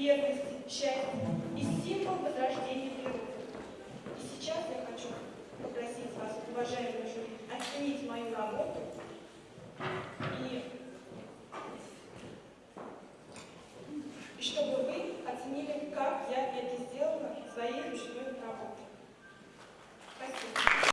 верности, счастья и символ возрождения природы. И сейчас я хочу попросить вас, уважаемые жюри, оценить мою работу и, и чтобы